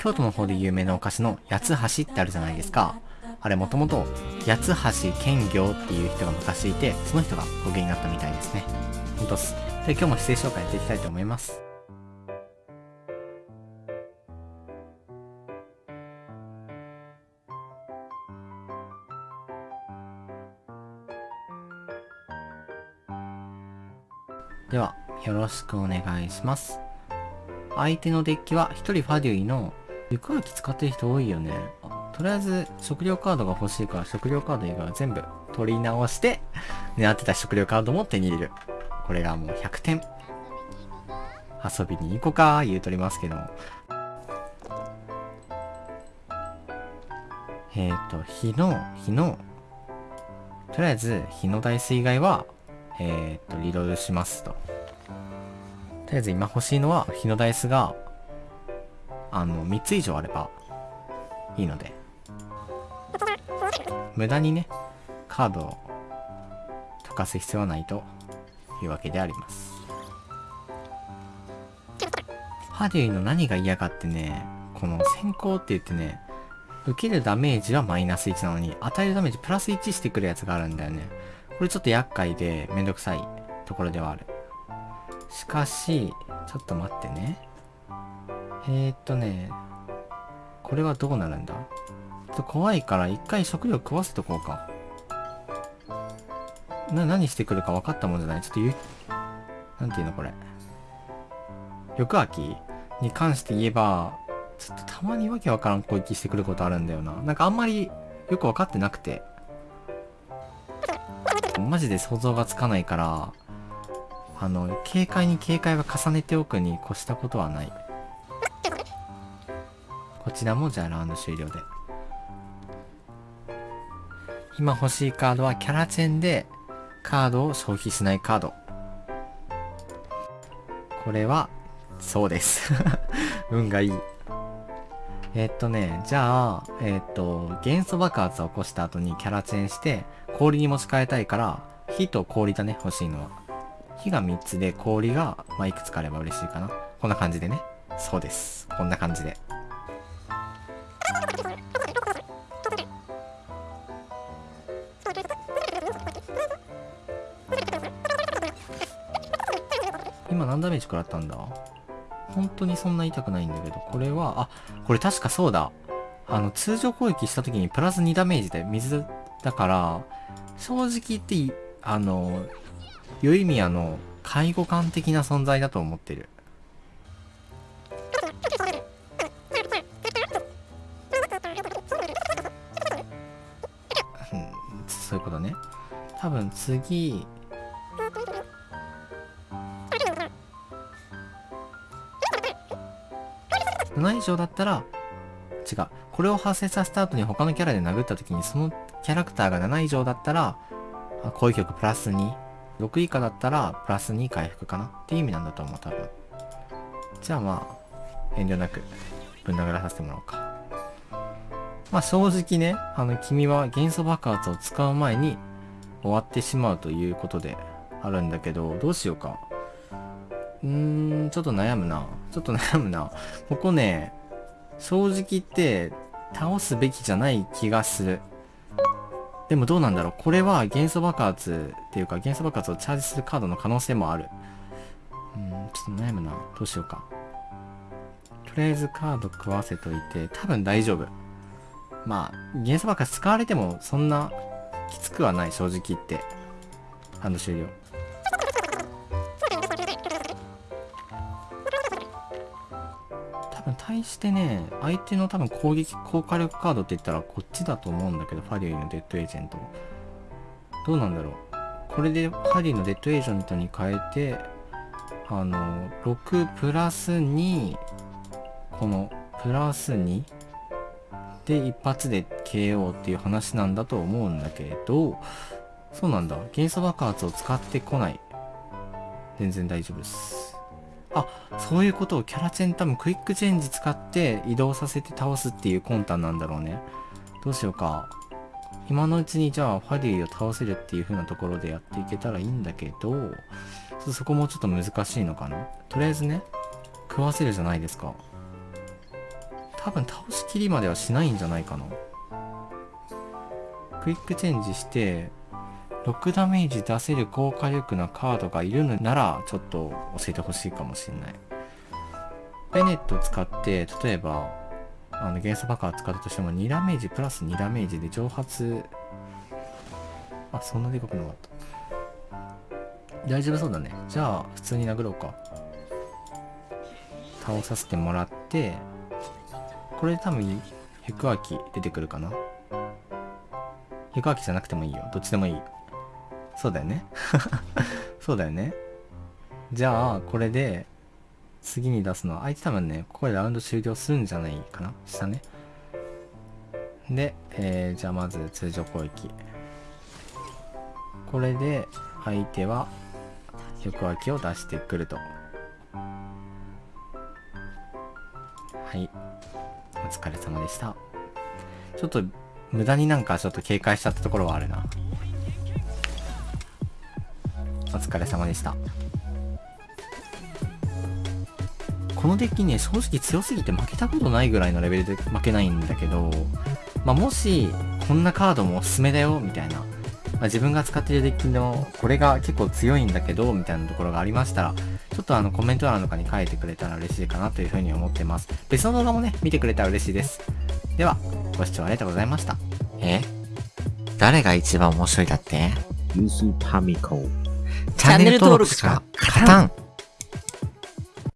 京都の方で有名なお菓子の八つ橋ってあるじゃないですか。あれもともと八つ橋兼業っていう人が昔いて、その人が語源になったみたいですね。ほんとっす。で、今日も姿勢紹介やっていきたいと思います。では、よろしくお願いします。相手のデッキは1人ファデュイの行く秋使ってる人多いよね。とりあえず食料カードが欲しいから食料カード以外は全部取り直して狙ってた食料カードも手に入れる。これがもう100点。遊びに行こうか言うとりますけども。えっ、ー、と、日の、日の、とりあえず日のダイス以外はえー、っと、リロールしますと。とりあえず今欲しいのは、日のダイスが、あの、3つ以上あればいいので。無駄にね、カードを溶かす必要はないというわけであります。ハデュイの何が嫌かってね、この先行って言ってね、受けるダメージはマイナス1なのに、与えるダメージプラス1してくるやつがあるんだよね。これちょっと厄介でめんどくさいところではある。しかし、ちょっと待ってね。えー、っとね、これはどうなるんだ？ちょっと怖いから一回食料食わせとこうか。な、何してくるか分かったもんじゃない？ちょっと言う、なんていうのこれ。翌秋に関して言えば、ちょっとたまにわけわからん攻撃してくることあるんだよな。なんかあんまりよくわかってなくて。マジで想像がつかないから、あの、警戒に警戒は重ねておくに越したことはない。こちらもじゃあラウンド終了で。今欲しいカードはキャラチェンでカードを消費しないカード。これは、そうです 運がいい。えっとね、じゃあ、えっと、元素爆発を起こした後にキャラチェンして、氷に持ち替えたいから、火と氷だね、欲しいのは。火が3つで氷が、まあ、いくつかあれば嬉しいかな。こんな感じでね。そうです。こんな感じで。今何ダメージ食らったんだ本当にそんな痛くないんだけど、これは、あ、これ確かそうだ。あの、通常攻撃した時にプラス2ダメージで水だから、正直言って、あの、ユイミヤの介護官的な存在だと思ってる。そういうことね。多分次、7以上だったら、違う。これを発生させた後に他のキャラで殴った時にそのキャラクターが7以上だったら、攻撃力プラス2。6以下だったらプラス2回復かな？っていう意味なんだと思う、多分。じゃあまあ、遠慮なくぶん殴らさせてもらおうか。まあ正直ね、あの君は元素爆発を使う前に終わってしまうということであるんだけど、どうしようか。うーん、ちょっと悩むな。ちょっと悩むな。ここね、正直言って倒すべきじゃない気がする。でもどうなんだろう。これは元素爆発っていうか元素爆発をチャージするカードの可能性もある。うん、ちょっと悩むな。どうしようか。とりあえずカード食わせといて、多分大丈夫。まあ、元素爆発使われてもそんなきつくはない、正直言って。ハンド終了。対してね、相手の多分攻撃高火力カードって言ったらこっちだと思うんだけど、ファディのデッドエージェント。どうなんだろう。これでファディのデッドエージェントに変えて、あの、6プラス2、このプラス2で一発で KO っていう話なんだと思うんだけど、そうなんだ。元素爆発を使ってこない。全然大丈夫です。あ、そういうことをキャラチェン多分クイックチェンジ使って移動させて倒すっていう魂胆なんだろうね。どうしようか。今のうちにじゃあファディを倒せるっていう風なところでやっていけたらいいんだけど、そこもちょっと難しいのかな。とりあえずね、食わせるじゃないですか。多分倒しきりまではしないんじゃないかな。クイックチェンジして、6ダメージ出せる高火力なカードがいるのなら、ちょっと教えてほしいかもしれない。ベネットを使って、例えば、あの、元素爆破使ったとしても、2ダメージプラス2ダメージで蒸発、あ、そんなでかくなかった。大丈夫そうだね。じゃあ、普通に殴ろうか。倒させてもらって、これで多分、ヘクアキ出てくるかな。ヘクアキじゃなくてもいいよ。どっちでもいい。そうだよね。そうだよね。じゃあ、これで、次に出すのは、相手多分ね、ここでラウンド終了するんじゃないかな下ね。で、えー、じゃあまず通常攻撃。これで、相手は、横脇を出してくると。はい。お疲れ様でした。ちょっと、無駄になんかちょっと警戒しちゃったところはあるな。お疲れ様でした。このデッキね、正直強すぎて負けたことないぐらいのレベルで負けないんだけど、まあ、もし、こんなカードもおすすめだよ、みたいな。まあ、自分が使ってるデッキの、これが結構強いんだけど、みたいなところがありましたら、ちょっとあのコメント欄とかに書いてくれたら嬉しいかなというふうに思ってます。別の動画もね、見てくれたら嬉しいです。では、ご視聴ありがとうございました。え？誰が一番面白いだって？ユースパミコ。チャンネル登録しか勝たん